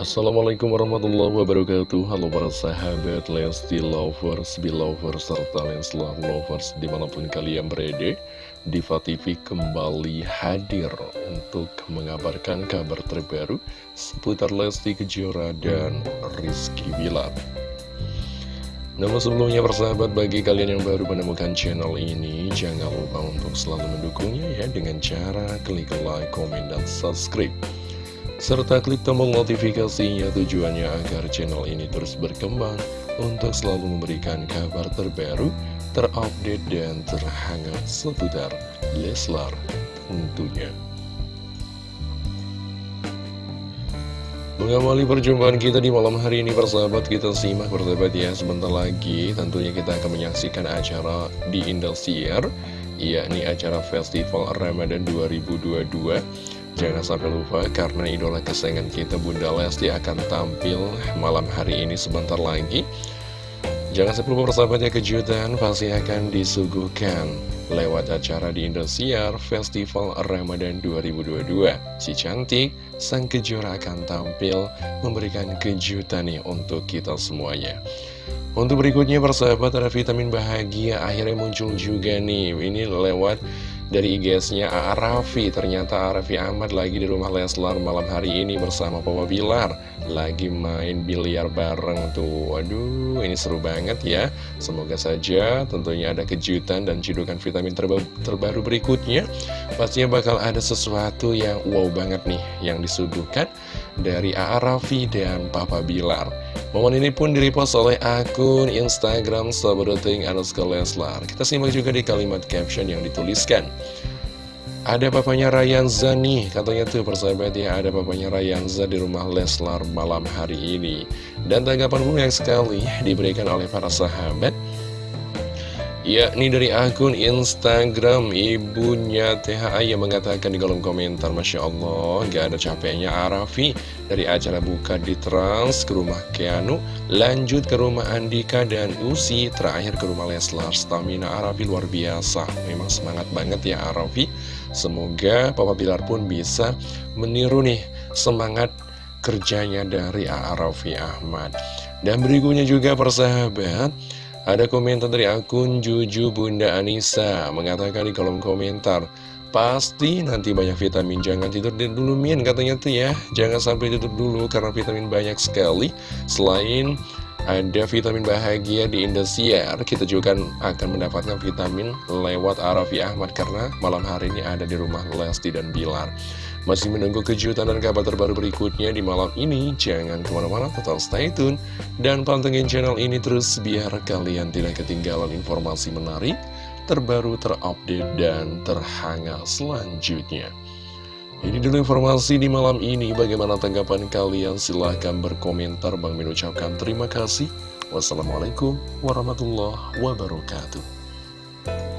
Assalamualaikum warahmatullahi wabarakatuh. Halo para sahabat Lesti Lovers, Belovers, serta Leslar Lovers di mana pun kalian berada Diva TV kembali hadir untuk mengabarkan kabar terbaru seputar Lesti Kejora dan Rizky Bilar. Namun sebelumnya persahabat bagi kalian yang baru menemukan channel ini Jangan lupa untuk selalu mendukungnya ya dengan cara klik like, komen, dan subscribe serta klik tombol notifikasinya tujuannya agar channel ini terus berkembang untuk selalu memberikan kabar terbaru, terupdate, dan terhangat seputar Leslar tentunya. Mengawali perjumpaan kita di malam hari ini persahabat kita simak persahabat ya sebentar lagi tentunya kita akan menyaksikan acara di Indosiar yakni acara Festival Ramadan 2022 Jangan sampai lupa karena idola kesayangan kita Bunda Lesti akan tampil malam hari ini sebentar lagi. Jangan sampai lupa persahabatnya kejutan pasti akan disuguhkan lewat acara di Indosiar Festival Ramadan 2022 Si cantik, sang kejora akan tampil memberikan kejutan nih untuk kita semuanya. Untuk berikutnya persahabat ada vitamin bahagia akhirnya muncul juga nih. Ini lewat dari IGS-nya A.A. Raffi Ternyata A. Raffi Ahmad lagi di rumah Leslar malam hari ini bersama Papa Bilar Lagi main biliar bareng tuh Waduh ini seru banget ya Semoga saja tentunya ada kejutan dan cidukan vitamin terba terbaru berikutnya Pastinya bakal ada sesuatu yang wow banget nih Yang disuguhkan dari A.A. Raffi dan Papa Bilar Momen ini pun direpost oleh akun Instagram Sabadoting Anuska Leslar. Kita simak juga di kalimat caption yang dituliskan. Ada papanya Rayanza nih, katanya tuh persahabat ya, ada papanya Rayanza di rumah Leslar malam hari ini. Dan tanggapan yang sekali diberikan oleh para sahabat. Yakni dari akun Instagram ibunya THA yang mengatakan di kolom komentar Masya Allah gak ada capeknya Arafi Dari acara buka di Trans ke rumah Keanu Lanjut ke rumah Andika dan Usi Terakhir ke rumah Leslar. Stamina Arafi luar biasa. Memang semangat banget ya Arafi. Semoga Papa Bilar pun bisa meniru nih semangat kerjanya dari Arafi Ahmad. Dan berikutnya juga persahabat ada komentar dari akun Juju Bunda Anissa Mengatakan di kolom komentar Pasti nanti banyak vitamin Jangan tidur dulu Min katanya tuh ya. Jangan sampai tidur dulu karena vitamin banyak sekali. Selain ada vitamin bahagia di Indosiar Kita juga akan mendapatkan vitamin lewat Arafi Ahmad Karena malam hari ini ada di rumah Lesti dan Bilar masih menunggu kejutan dan kabar terbaru berikutnya di malam ini? Jangan ke mana-mana, tetap stay tune. Dan pantengin channel ini terus biar kalian tidak ketinggalan informasi menarik, terbaru, terupdate, dan terhangat selanjutnya. Ini dulu informasi di malam ini. Bagaimana tanggapan kalian? Silahkan berkomentar. Bang Min ucapkan terima kasih. Wassalamualaikum warahmatullahi wabarakatuh.